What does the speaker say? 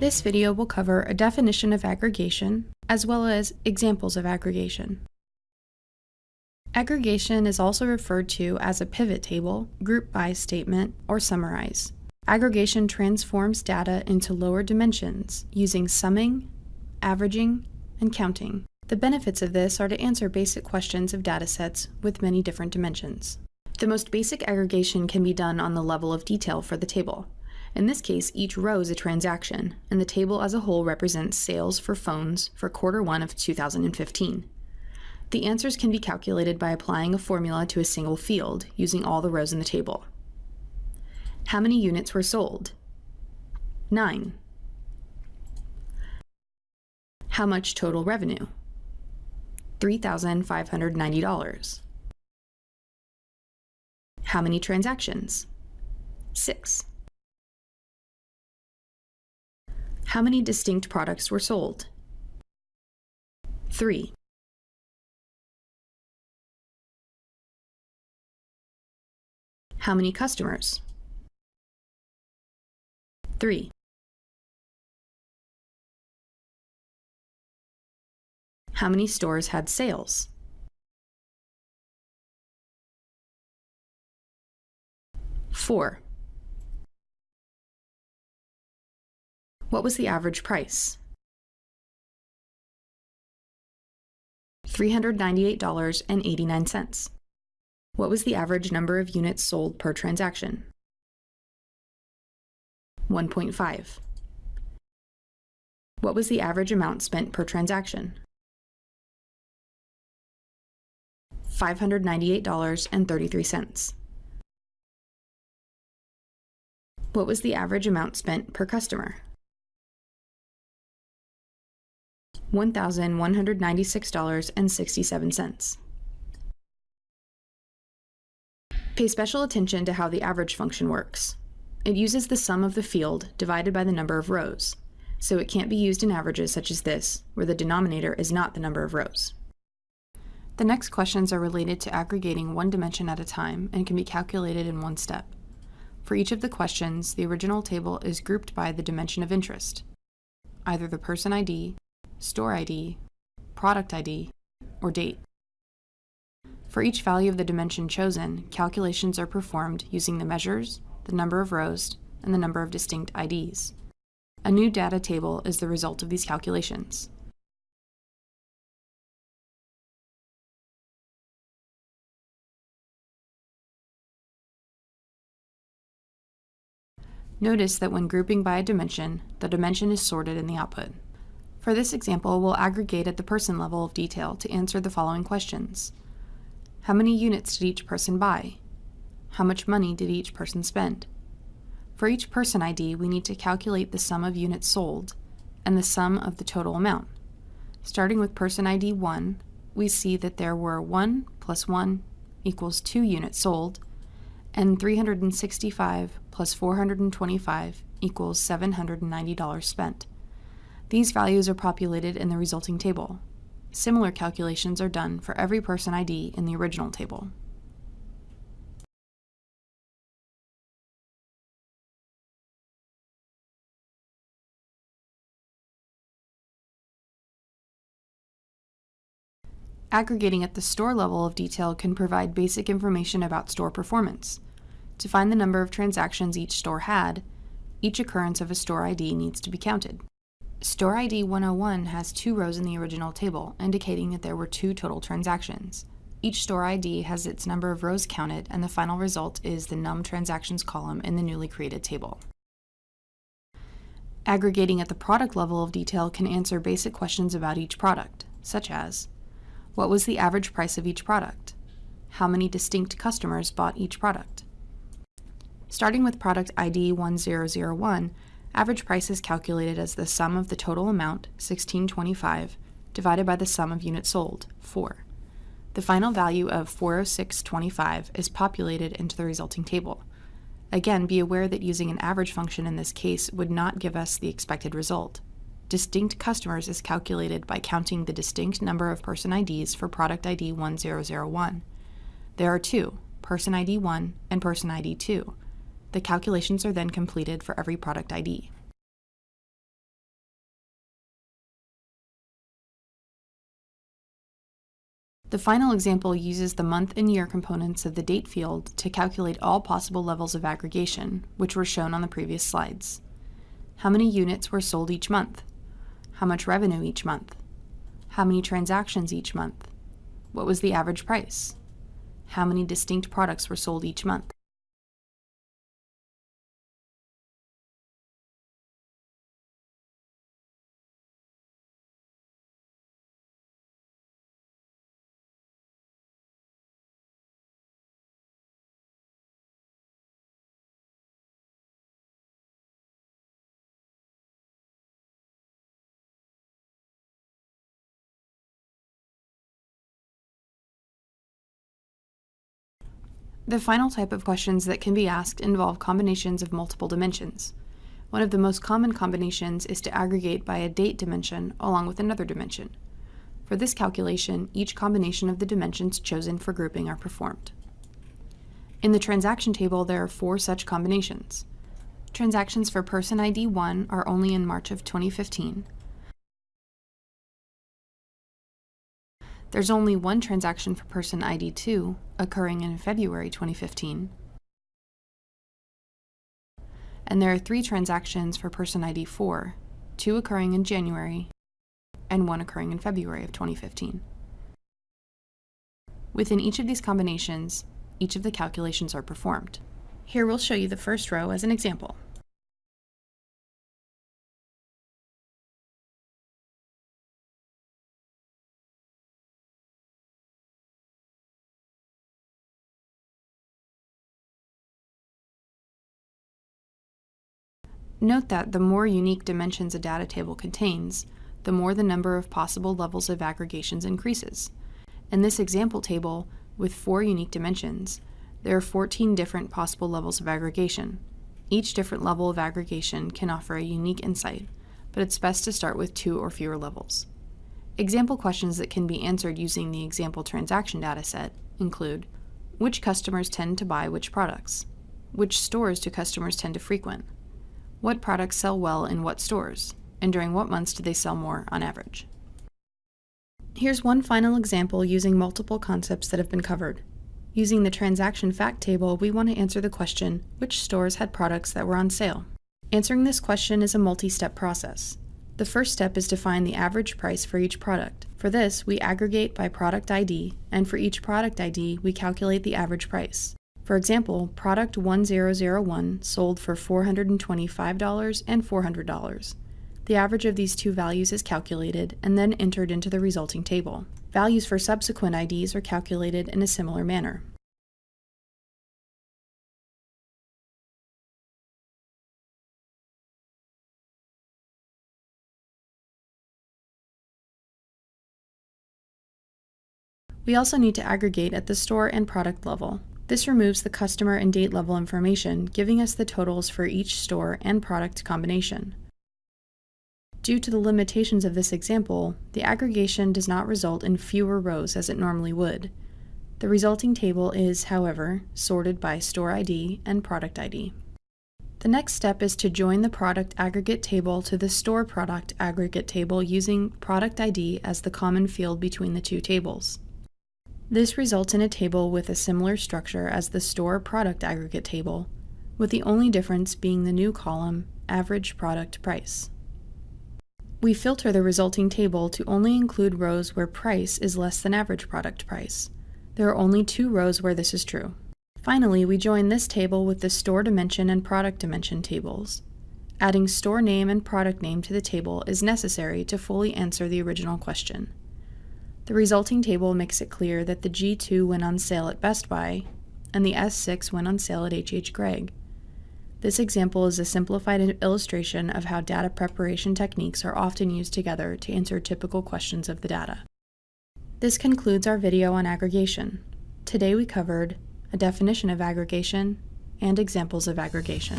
This video will cover a definition of aggregation, as well as examples of aggregation. Aggregation is also referred to as a pivot table, group by statement, or summarize. Aggregation transforms data into lower dimensions using summing, averaging, and counting. The benefits of this are to answer basic questions of datasets with many different dimensions. The most basic aggregation can be done on the level of detail for the table. In this case, each row is a transaction, and the table as a whole represents sales for phones for quarter one of 2015. The answers can be calculated by applying a formula to a single field, using all the rows in the table. How many units were sold? 9. How much total revenue? $3,590. How many transactions? 6. How many distinct products were sold? 3. How many customers? 3. How many stores had sales? 4. What was the average price? $398.89. What was the average number of units sold per transaction? 1.5. What was the average amount spent per transaction? $598.33. What was the average amount spent per customer? $1,196.67. Pay special attention to how the average function works. It uses the sum of the field divided by the number of rows, so it can't be used in averages such as this, where the denominator is not the number of rows. The next questions are related to aggregating one dimension at a time and can be calculated in one step. For each of the questions, the original table is grouped by the dimension of interest, either the person ID, store ID, product ID, or date. For each value of the dimension chosen, calculations are performed using the measures, the number of rows, and the number of distinct IDs. A new data table is the result of these calculations. Notice that when grouping by a dimension, the dimension is sorted in the output. For this example, we'll aggregate at the person level of detail to answer the following questions. How many units did each person buy? How much money did each person spend? For each person ID, we need to calculate the sum of units sold and the sum of the total amount. Starting with person ID 1, we see that there were 1 plus 1 equals 2 units sold, and 365 plus 425 equals $790 spent. These values are populated in the resulting table. Similar calculations are done for every person ID in the original table. Aggregating at the store level of detail can provide basic information about store performance. To find the number of transactions each store had, each occurrence of a store ID needs to be counted. Store ID 101 has two rows in the original table, indicating that there were two total transactions. Each store ID has its number of rows counted, and the final result is the num transactions column in the newly created table. Aggregating at the product level of detail can answer basic questions about each product, such as, what was the average price of each product? How many distinct customers bought each product? Starting with product ID 1001, Average price is calculated as the sum of the total amount, 1625, divided by the sum of units sold, 4. The final value of 406.25 is populated into the resulting table. Again, be aware that using an average function in this case would not give us the expected result. Distinct customers is calculated by counting the distinct number of person IDs for product ID 1001. There are two, person ID 1 and person ID 2. The calculations are then completed for every product ID. The final example uses the month and year components of the date field to calculate all possible levels of aggregation, which were shown on the previous slides. How many units were sold each month? How much revenue each month? How many transactions each month? What was the average price? How many distinct products were sold each month? The final type of questions that can be asked involve combinations of multiple dimensions. One of the most common combinations is to aggregate by a date dimension along with another dimension. For this calculation, each combination of the dimensions chosen for grouping are performed. In the transaction table, there are four such combinations. Transactions for person ID 1 are only in March of 2015, There's only one transaction for person ID 2 occurring in February 2015. And there are three transactions for person ID 4, two occurring in January and one occurring in February of 2015. Within each of these combinations, each of the calculations are performed. Here we'll show you the first row as an example. Note that the more unique dimensions a data table contains, the more the number of possible levels of aggregations increases. In this example table, with four unique dimensions, there are 14 different possible levels of aggregation. Each different level of aggregation can offer a unique insight, but it's best to start with two or fewer levels. Example questions that can be answered using the example transaction dataset include which customers tend to buy which products? Which stores do customers tend to frequent? What products sell well in what stores? And during what months do they sell more on average? Here's one final example using multiple concepts that have been covered. Using the transaction fact table, we want to answer the question, which stores had products that were on sale? Answering this question is a multi-step process. The first step is to find the average price for each product. For this, we aggregate by product ID, and for each product ID, we calculate the average price. For example, product 1001 sold for $425 and $400. The average of these two values is calculated and then entered into the resulting table. Values for subsequent IDs are calculated in a similar manner. We also need to aggregate at the store and product level. This removes the customer and date level information, giving us the totals for each store and product combination. Due to the limitations of this example, the aggregation does not result in fewer rows as it normally would. The resulting table is, however, sorted by store ID and product ID. The next step is to join the product aggregate table to the store product aggregate table using product ID as the common field between the two tables. This results in a table with a similar structure as the store product aggregate table, with the only difference being the new column, average product price. We filter the resulting table to only include rows where price is less than average product price. There are only two rows where this is true. Finally, we join this table with the store dimension and product dimension tables. Adding store name and product name to the table is necessary to fully answer the original question. The resulting table makes it clear that the G2 went on sale at Best Buy and the S6 went on sale at H.H. Gregg. This example is a simplified illustration of how data preparation techniques are often used together to answer typical questions of the data. This concludes our video on aggregation. Today we covered a definition of aggregation and examples of aggregation.